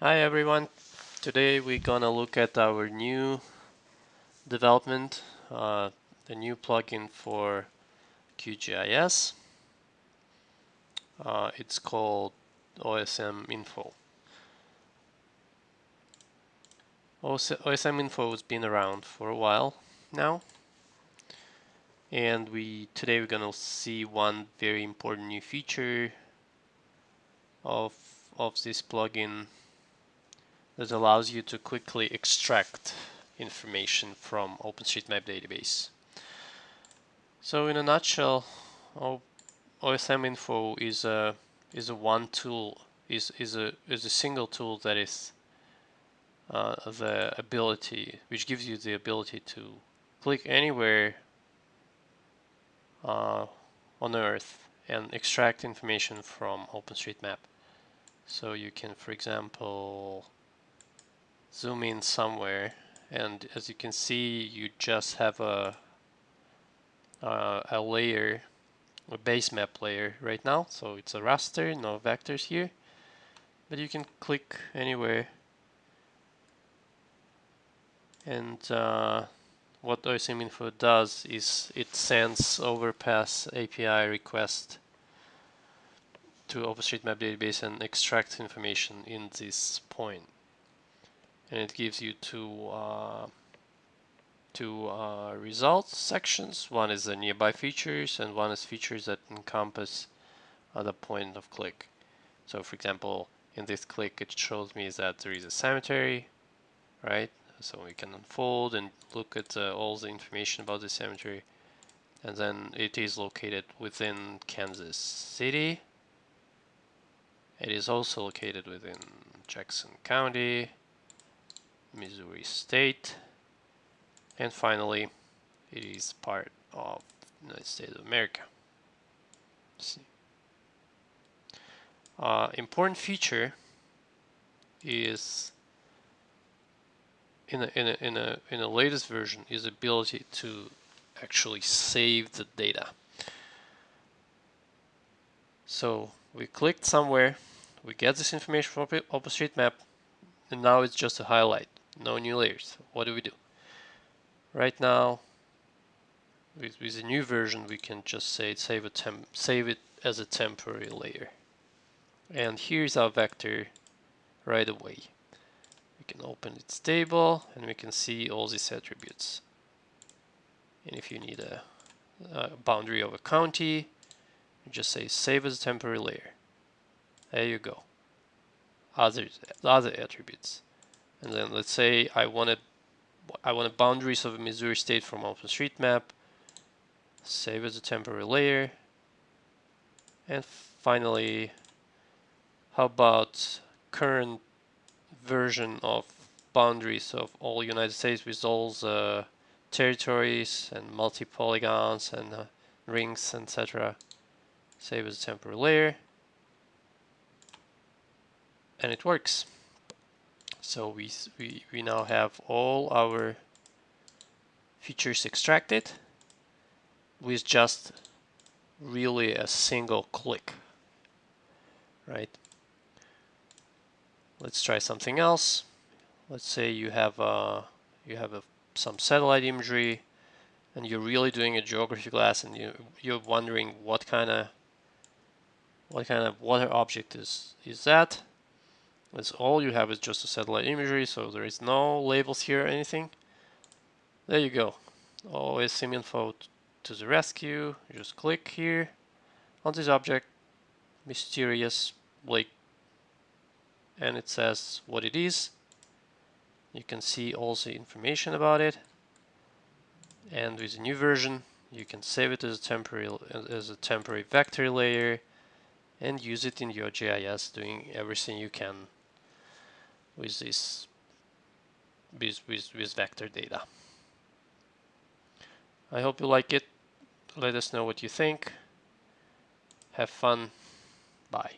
Hi everyone. Today we're gonna look at our new development, uh, the new plugin for QGIS. Uh, it's called OSM Info. OSM Info has been around for a while now and we today we're gonna see one very important new feature of of this plugin that allows you to quickly extract information from OpenStreetMap database. So in a nutshell, OSM Info is a is a one tool is is a is a single tool that is uh, the ability which gives you the ability to click anywhere uh, on Earth and extract information from OpenStreetMap. So you can, for example, zoom in somewhere and as you can see you just have a uh, a layer a base map layer right now. So it's a raster no vectors here. But you can click anywhere. And uh, what OSM info does is it sends overpass API request to OpenStreetMap database and extracts information in this point and it gives you two uh, two uh, results sections. One is the nearby features and one is features that encompass the point of click. So for example, in this click it shows me that there is a cemetery, right? So we can unfold and look at uh, all the information about the cemetery. And then it is located within Kansas City. It is also located within Jackson County, Missouri State, and finally it is part of the United States of America. Uh, important feature is in a, in a, in a in a latest version is ability to actually save the data. So we clicked somewhere, we get this information from OpenStreetMap, and now it's just a highlight no new layers. What do we do? Right now, with, with a new version, we can just say save a temp save it as a temporary layer. And here's our vector right away. We can open its table and we can see all these attributes. And if you need a, a boundary of a county, just say save as a temporary layer. There you go. Other other attributes. And then let's say I wanted I wanted boundaries of Missouri State from OpenStreetMap. Save as a temporary layer. And finally, how about current version of boundaries of all United States with all the territories and multi-polygons and uh, rings, etc. Save as a temporary layer. And it works. So we, we, we now have all our features extracted with just really a single click, right? Let's try something else. Let's say you have a, you have a, some satellite imagery and you're really doing a geography class and you, you're wondering what kind of what kind of water object is, is that that's all you have is just a satellite imagery, so there is no labels here or anything. There you go. OSM info to the rescue. Just click here on this object, mysterious lake, and it says what it is. You can see all the information about it. And with the new version, you can save it as a temporary as a temporary vector layer and use it in your GIS, doing everything you can with this with, with, with vector data. I hope you like it. Let us know what you think. Have fun. Bye.